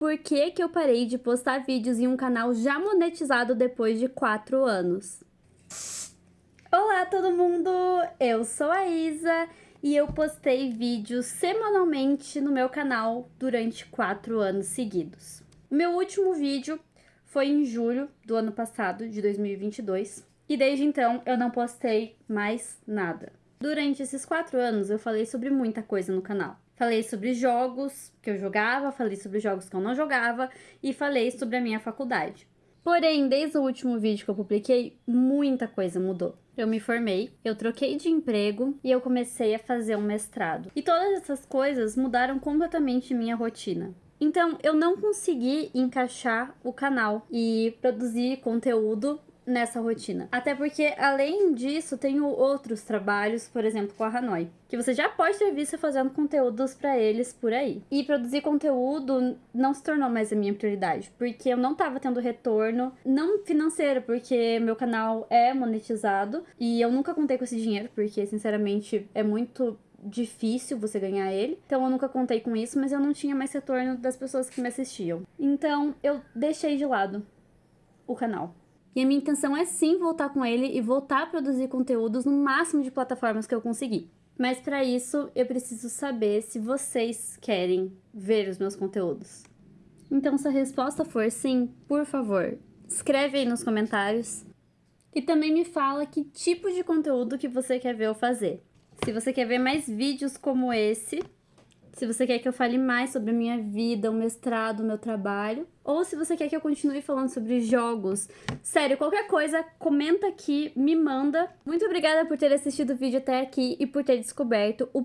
por que, que eu parei de postar vídeos em um canal já monetizado depois de 4 anos. Olá todo mundo, eu sou a Isa e eu postei vídeos semanalmente no meu canal durante 4 anos seguidos. Meu último vídeo foi em julho do ano passado, de 2022, e desde então eu não postei mais nada. Durante esses 4 anos eu falei sobre muita coisa no canal. Falei sobre jogos que eu jogava, falei sobre jogos que eu não jogava e falei sobre a minha faculdade. Porém, desde o último vídeo que eu publiquei, muita coisa mudou. Eu me formei, eu troquei de emprego e eu comecei a fazer um mestrado. E todas essas coisas mudaram completamente minha rotina. Então, eu não consegui encaixar o canal e produzir conteúdo nessa rotina. Até porque, além disso, tenho outros trabalhos, por exemplo, com a Hanoi, que você já pode ter visto fazendo conteúdos para eles por aí. E produzir conteúdo não se tornou mais a minha prioridade, porque eu não tava tendo retorno, não financeiro, porque meu canal é monetizado e eu nunca contei com esse dinheiro, porque sinceramente é muito difícil você ganhar ele. Então eu nunca contei com isso, mas eu não tinha mais retorno das pessoas que me assistiam. Então eu deixei de lado o canal. E a minha intenção é sim voltar com ele e voltar a produzir conteúdos no máximo de plataformas que eu conseguir. Mas para isso eu preciso saber se vocês querem ver os meus conteúdos. Então se a resposta for sim, por favor, escreve aí nos comentários. E também me fala que tipo de conteúdo que você quer ver eu fazer. Se você quer ver mais vídeos como esse, se você quer que eu fale mais sobre a minha vida, o mestrado, o meu trabalho, ou se você quer que eu continue falando sobre jogos. Sério, qualquer coisa, comenta aqui, me manda. Muito obrigada por ter assistido o vídeo até aqui e por ter descoberto o